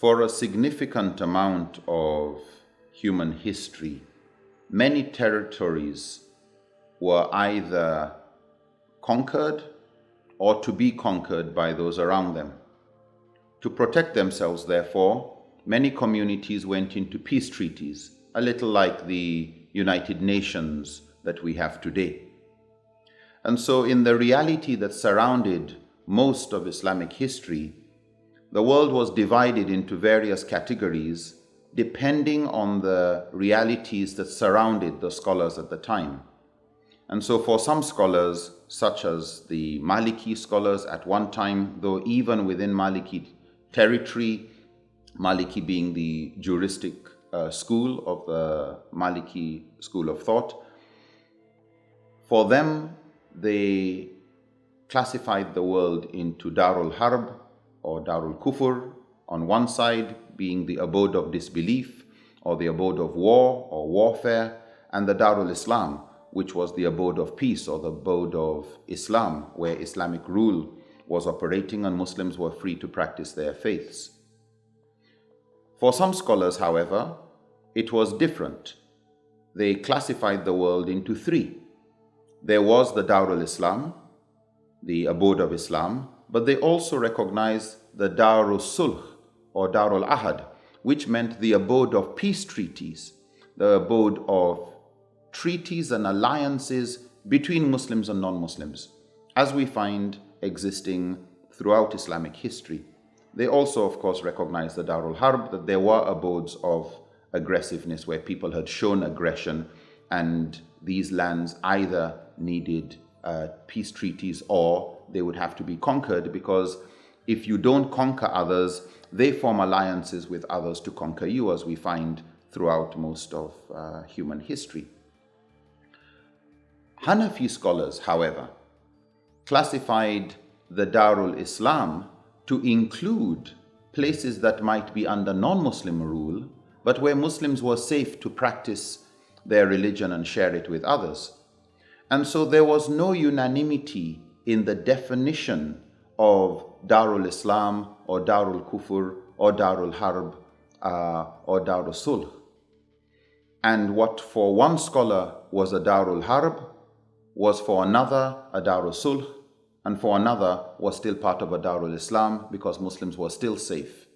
For a significant amount of human history, many territories were either conquered or to be conquered by those around them. To protect themselves, therefore, many communities went into peace treaties, a little like the United Nations that we have today. And so, in the reality that surrounded most of Islamic history, the world was divided into various categories depending on the realities that surrounded the scholars at the time. And so for some scholars, such as the Maliki scholars at one time, though even within Maliki territory, Maliki being the juristic uh, school of the Maliki school of thought, for them, they classified the world into Darul Harb or Darul Kufur on one side being the abode of disbelief or the abode of war or warfare and the Darul Islam which was the abode of peace or the abode of Islam where Islamic rule was operating and Muslims were free to practice their faiths. For some scholars, however, it was different. They classified the world into three. There was the Darul Islam, the abode of Islam, but they also recognized the Darul Sulh or Darul Ahad, which meant the abode of peace treaties, the abode of treaties and alliances between Muslims and non-Muslims, as we find existing throughout Islamic history. They also, of course, recognized the Darul Harb, that there were abodes of aggressiveness where people had shown aggression and these lands either needed uh, peace treaties or they would have to be conquered because if you don't conquer others, they form alliances with others to conquer you, as we find throughout most of uh, human history. Hanafi scholars, however, classified the Darul Islam to include places that might be under non-Muslim rule, but where Muslims were safe to practice their religion and share it with others. And so there was no unanimity in the definition of Darul Islam or Darul Kufur or Darul Harb uh, or Darul Sulh. And what for one scholar was a Darul Harb was for another a Darul Sulh and for another was still part of a Darul Islam because Muslims were still safe.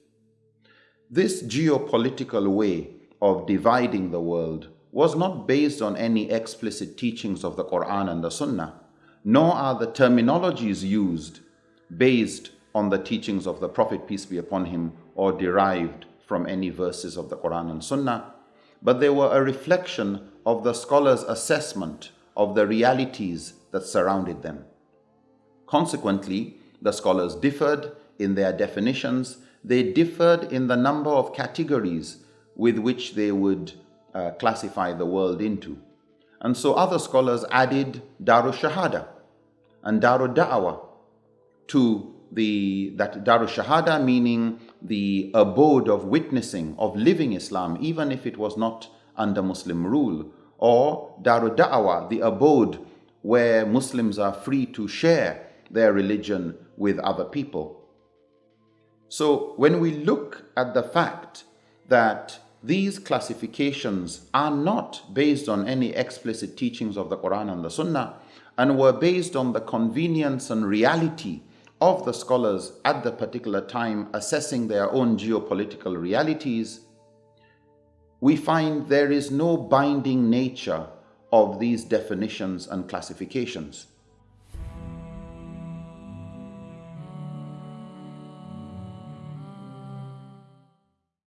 This geopolitical way of dividing the world was not based on any explicit teachings of the Quran and the Sunnah, nor are the terminologies used based on the teachings of the Prophet, peace be upon him, or derived from any verses of the Quran and Sunnah, but they were a reflection of the scholar's assessment of the realities that surrounded them. Consequently, the scholars differed in their definitions, they differed in the number of categories with which they would uh, classify the world into. And so other scholars added Daru Shahada and Daru Da'wah to the, that Daru Shahada meaning the abode of witnessing, of living Islam, even if it was not under Muslim rule, or Daru Da'wah, the abode where Muslims are free to share their religion with other people. So when we look at the fact that these classifications are not based on any explicit teachings of the Quran and the Sunnah and were based on the convenience and reality of the scholars at the particular time assessing their own geopolitical realities, we find there is no binding nature of these definitions and classifications.